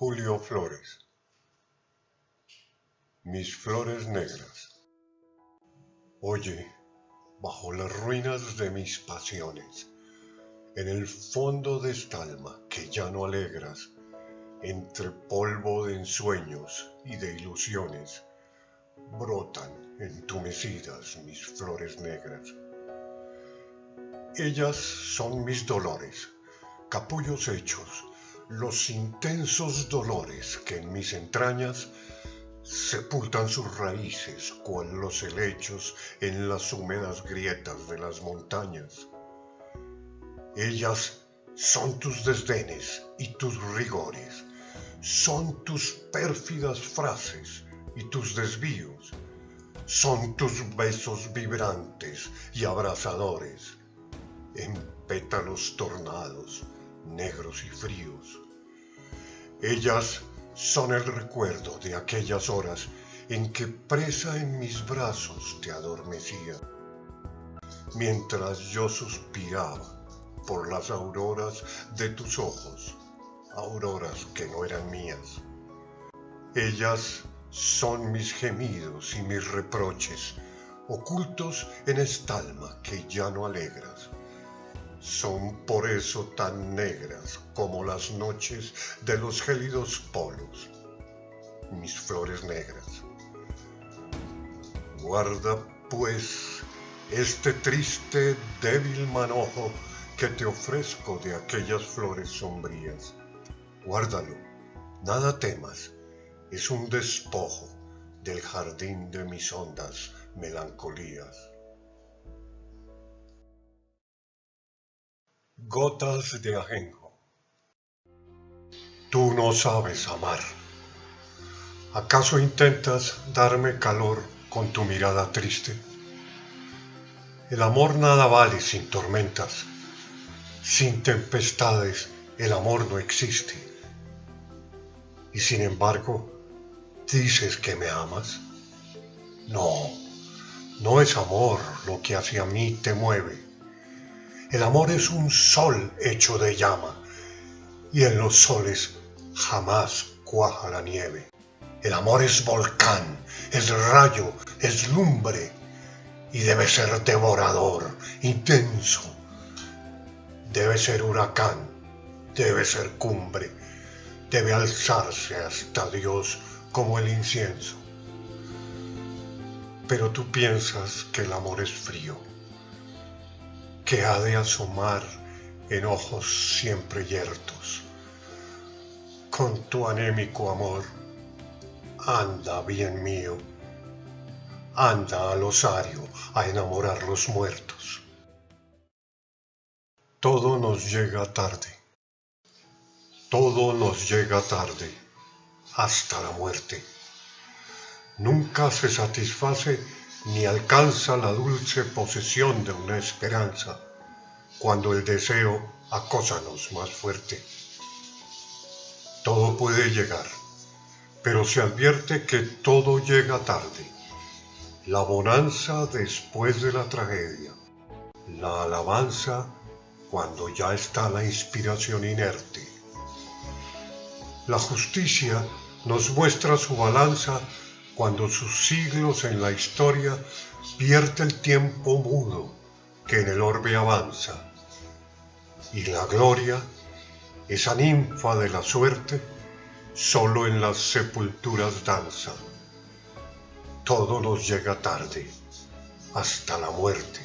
Julio Flores Mis flores negras Oye, bajo las ruinas de mis pasiones, en el fondo de esta alma que ya no alegras, entre polvo de ensueños y de ilusiones, brotan entumecidas mis flores negras. Ellas son mis dolores, capullos hechos, los intensos dolores que en mis entrañas sepultan sus raíces cual los helechos en las húmedas grietas de las montañas. Ellas son tus desdenes y tus rigores, son tus pérfidas frases y tus desvíos, son tus besos vibrantes y abrasadores, en pétalos tornados, negros y fríos. Ellas son el recuerdo de aquellas horas en que presa en mis brazos te adormecía, mientras yo suspiraba por las auroras de tus ojos, auroras que no eran mías. Ellas son mis gemidos y mis reproches, ocultos en esta alma que ya no alegras son por eso tan negras como las noches de los gélidos polos, mis flores negras. Guarda, pues, este triste, débil manojo que te ofrezco de aquellas flores sombrías. Guárdalo, nada temas, es un despojo del jardín de mis hondas melancolías. Gotas de ajenjo. Tú no sabes amar. ¿Acaso intentas darme calor con tu mirada triste? El amor nada vale sin tormentas. Sin tempestades el amor no existe. Y sin embargo, dices que me amas. No, no es amor lo que hacia mí te mueve el amor es un sol hecho de llama, y en los soles jamás cuaja la nieve. El amor es volcán, es rayo, es lumbre, y debe ser devorador, intenso. Debe ser huracán, debe ser cumbre, debe alzarse hasta Dios como el incienso. Pero tú piensas que el amor es frío que ha de asomar en ojos siempre yertos. Con tu anémico amor, anda, bien mío, anda al osario a enamorar los muertos. Todo nos llega tarde, todo nos llega tarde, hasta la muerte. Nunca se satisface ni alcanza la dulce posesión de una esperanza, cuando el deseo acósanos más fuerte. Todo puede llegar, pero se advierte que todo llega tarde. La bonanza después de la tragedia, la alabanza cuando ya está la inspiración inerte. La justicia nos muestra su balanza cuando sus siglos en la historia pierde el tiempo mudo que en el orbe avanza. Y la gloria, esa ninfa de la suerte, solo en las sepulturas danza. Todo nos llega tarde, hasta la muerte.